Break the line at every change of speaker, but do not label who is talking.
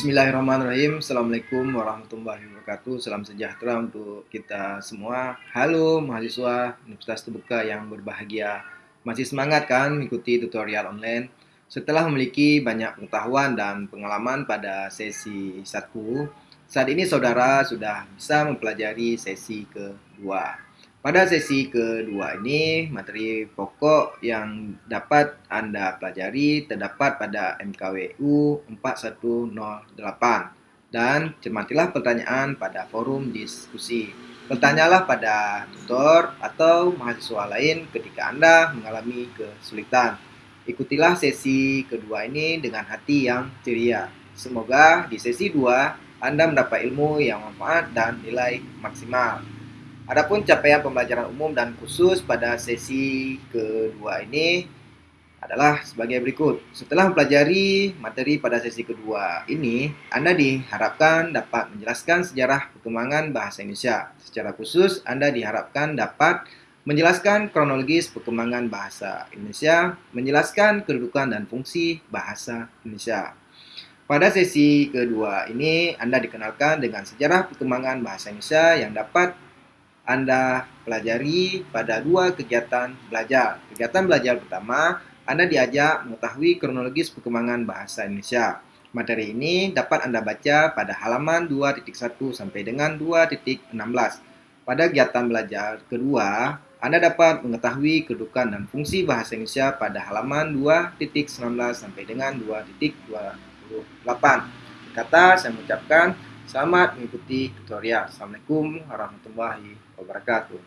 Bismillahirrahmanirrahim. Assalamualaikum warahmatullahi wabarakatuh. Salam sejahtera untuk kita semua. Halo mahasiswa Universitas Terbuka yang berbahagia. Masih semangat kan mengikuti tutorial online? Setelah memiliki banyak pengetahuan dan pengalaman pada sesi 1, saat ini saudara sudah bisa mempelajari sesi kedua. Pada sesi kedua ini, materi pokok yang dapat Anda pelajari terdapat pada MKWU 4108. Dan cermatilah pertanyaan pada forum diskusi. Bertanyalah pada tutor atau mahasiswa lain ketika Anda mengalami kesulitan. Ikutilah sesi kedua ini dengan hati yang ceria. Semoga di sesi 2 Anda mendapat ilmu yang manfaat dan nilai maksimal. Adapun capaian pembelajaran umum dan khusus pada sesi kedua ini adalah sebagai berikut. Setelah mempelajari materi pada sesi kedua ini, Anda diharapkan dapat menjelaskan sejarah perkembangan bahasa Indonesia. Secara khusus, Anda diharapkan dapat menjelaskan kronologis perkembangan bahasa Indonesia, menjelaskan kedudukan dan fungsi bahasa Indonesia. Pada sesi kedua ini, Anda dikenalkan dengan sejarah perkembangan bahasa Indonesia yang dapat anda pelajari pada dua kegiatan belajar. Kegiatan belajar pertama, Anda diajak mengetahui kronologis perkembangan bahasa Indonesia. Materi ini dapat Anda baca pada halaman 2.1 sampai dengan 2.16. Pada kegiatan belajar kedua, Anda dapat mengetahui kedudukan dan fungsi bahasa Indonesia pada halaman 2.19 sampai dengan 2.28. Kata saya mengucapkan Selamat mengikuti tutorial. Assalamualaikum warahmatullahi wabarakatuh.